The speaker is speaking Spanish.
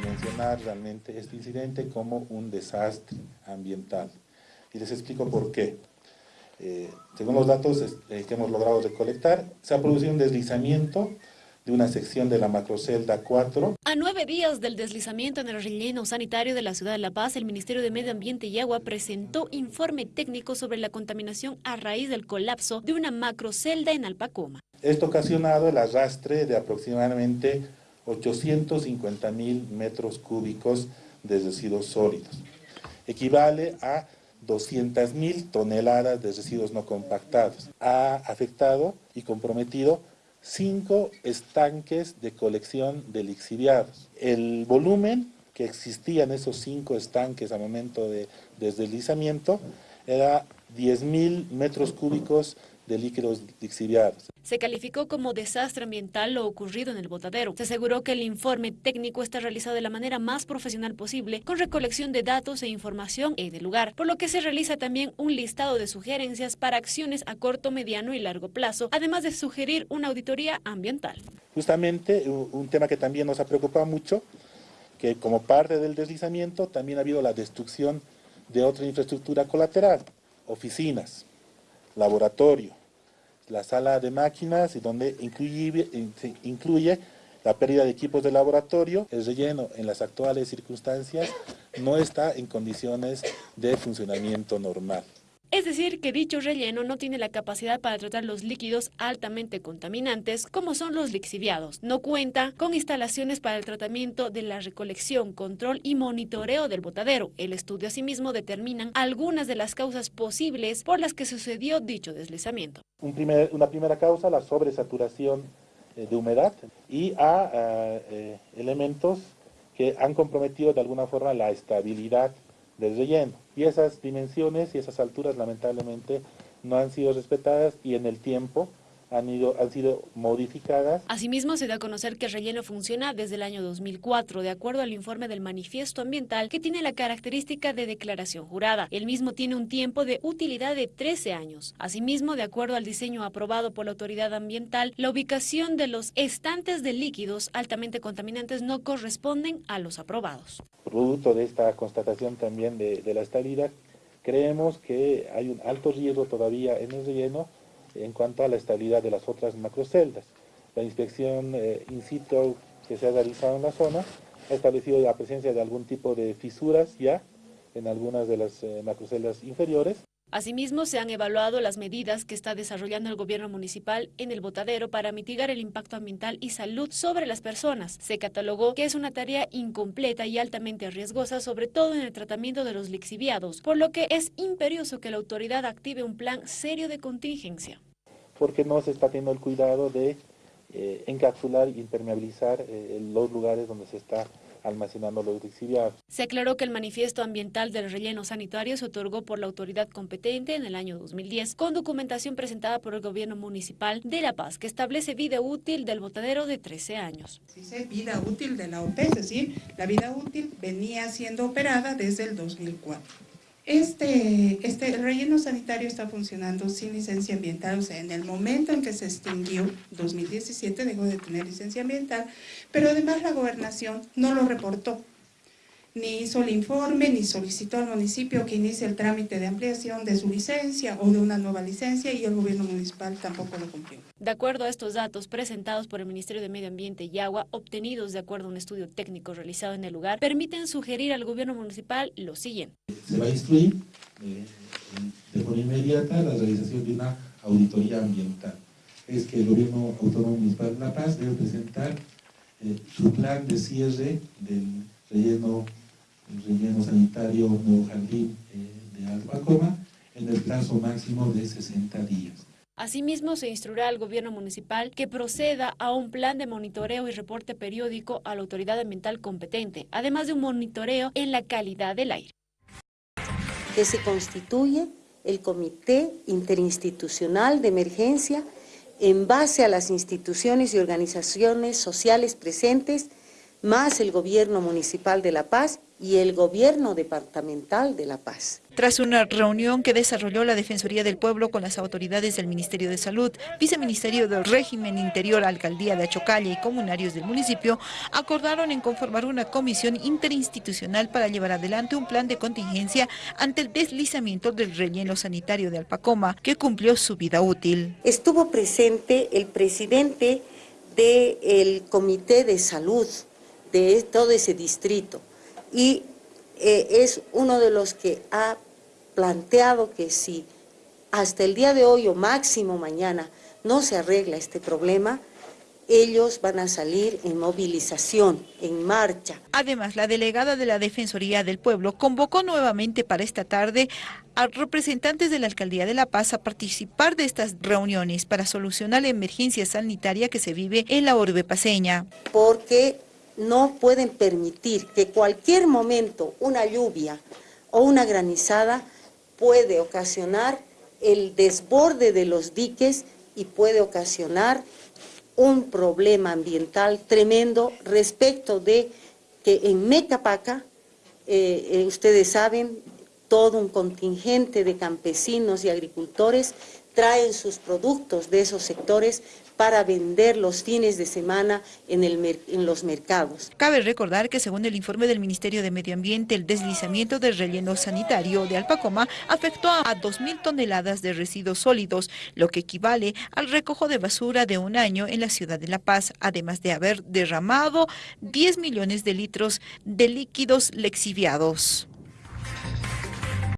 dimensionar realmente este incidente como un desastre ambiental. Y les explico por qué. Eh, según los datos eh, que hemos logrado recolectar, se ha producido un deslizamiento de una sección de la macrocelda 4. A nueve días del deslizamiento en el relleno sanitario de la ciudad de La Paz, el Ministerio de Medio Ambiente y Agua presentó informe técnico sobre la contaminación a raíz del colapso de una macrocelda en Alpacoma. Esto ha ocasionado el arrastre de aproximadamente 850 mil metros cúbicos de residuos sólidos. Equivale a 200 mil toneladas de residuos no compactados. Ha afectado y comprometido cinco estanques de colección de lixiviados. El volumen que existía en esos cinco estanques al momento de deslizamiento era 10 mil metros cúbicos de líquidos lixiviados. Se calificó como desastre ambiental lo ocurrido en el botadero. Se aseguró que el informe técnico está realizado de la manera más profesional posible, con recolección de datos e información en el lugar, por lo que se realiza también un listado de sugerencias para acciones a corto, mediano y largo plazo, además de sugerir una auditoría ambiental. Justamente un tema que también nos ha preocupado mucho, que como parte del deslizamiento también ha habido la destrucción de otra infraestructura colateral, oficinas, laboratorio, la sala de máquinas y donde incluye, incluye la pérdida de equipos de laboratorio, el relleno en las actuales circunstancias no está en condiciones de funcionamiento normal. Es decir, que dicho relleno no tiene la capacidad para tratar los líquidos altamente contaminantes, como son los lixiviados. No cuenta con instalaciones para el tratamiento de la recolección, control y monitoreo del botadero. El estudio asimismo determina algunas de las causas posibles por las que sucedió dicho deslizamiento. una primera causa, la sobresaturación eh, de humedad y a eh, elementos que han comprometido de alguna forma la estabilidad del relleno. Y esas dimensiones y esas alturas lamentablemente no han sido respetadas y en el tiempo han, ido, han sido modificadas. Asimismo, se da a conocer que el relleno funciona desde el año 2004, de acuerdo al informe del manifiesto ambiental que tiene la característica de declaración jurada. El mismo tiene un tiempo de utilidad de 13 años. Asimismo, de acuerdo al diseño aprobado por la autoridad ambiental, la ubicación de los estantes de líquidos altamente contaminantes no corresponden a los aprobados. Producto de esta constatación también de, de la estabilidad, creemos que hay un alto riesgo todavía en el relleno en cuanto a la estabilidad de las otras macroceldas. La inspección eh, in situ que se ha realizado en la zona ha establecido la presencia de algún tipo de fisuras ya en algunas de las eh, macroceldas inferiores Asimismo, se han evaluado las medidas que está desarrollando el gobierno municipal en el botadero para mitigar el impacto ambiental y salud sobre las personas. Se catalogó que es una tarea incompleta y altamente riesgosa, sobre todo en el tratamiento de los lixiviados, por lo que es imperioso que la autoridad active un plan serio de contingencia. Porque no se está teniendo el cuidado de eh, encapsular e impermeabilizar eh, los lugares donde se está almacenando los lixiviados. Se aclaró que el manifiesto ambiental del relleno sanitario se otorgó por la autoridad competente en el año 2010, con documentación presentada por el gobierno municipal de La Paz, que establece vida útil del botadero de 13 años. Dice vida útil de la OP, es decir, la vida útil venía siendo operada desde el 2004. Este, este, el relleno sanitario está funcionando sin licencia ambiental, o sea, en el momento en que se extinguió, 2017 dejó de tener licencia ambiental, pero además la gobernación no lo reportó ni hizo el informe, ni solicitó al municipio que inicie el trámite de ampliación de su licencia o de una nueva licencia y el gobierno municipal tampoco lo cumplió. De acuerdo a estos datos presentados por el Ministerio de Medio Ambiente y Agua, obtenidos de acuerdo a un estudio técnico realizado en el lugar, permiten sugerir al gobierno municipal lo siguiente. Se va a instruir eh, de forma inmediata la realización de una auditoría ambiental. Es que el gobierno autónomo municipal de La Paz debe presentar eh, su plan de cierre del relleno el relleno sanitario Nuevo Jardín eh, de Albacoma en el plazo máximo de 60 días. Asimismo, se instruirá al gobierno municipal que proceda a un plan de monitoreo y reporte periódico a la autoridad ambiental competente, además de un monitoreo en la calidad del aire. Que se constituye el Comité Interinstitucional de Emergencia en base a las instituciones y organizaciones sociales presentes más el gobierno municipal de La Paz y el gobierno departamental de La Paz. Tras una reunión que desarrolló la Defensoría del Pueblo con las autoridades del Ministerio de Salud, Viceministerio del Régimen Interior, Alcaldía de Achocalla y comunarios del municipio, acordaron en conformar una comisión interinstitucional para llevar adelante un plan de contingencia ante el deslizamiento del relleno sanitario de Alpacoma, que cumplió su vida útil. Estuvo presente el presidente del Comité de Salud de todo ese distrito y eh, es uno de los que ha planteado que si hasta el día de hoy o máximo mañana no se arregla este problema, ellos van a salir en movilización, en marcha. Además, la delegada de la Defensoría del Pueblo convocó nuevamente para esta tarde a representantes de la Alcaldía de La Paz a participar de estas reuniones para solucionar la emergencia sanitaria que se vive en la orbe paseña. Porque no pueden permitir que cualquier momento una lluvia o una granizada puede ocasionar el desborde de los diques y puede ocasionar un problema ambiental tremendo respecto de que en Mecapaca, eh, eh, ustedes saben, todo un contingente de campesinos y agricultores traen sus productos de esos sectores para vender los fines de semana en, el, en los mercados. Cabe recordar que según el informe del Ministerio de Medio Ambiente, el deslizamiento del relleno sanitario de Alpacoma afectó a 2.000 toneladas de residuos sólidos, lo que equivale al recojo de basura de un año en la ciudad de La Paz, además de haber derramado 10 millones de litros de líquidos lexiviados.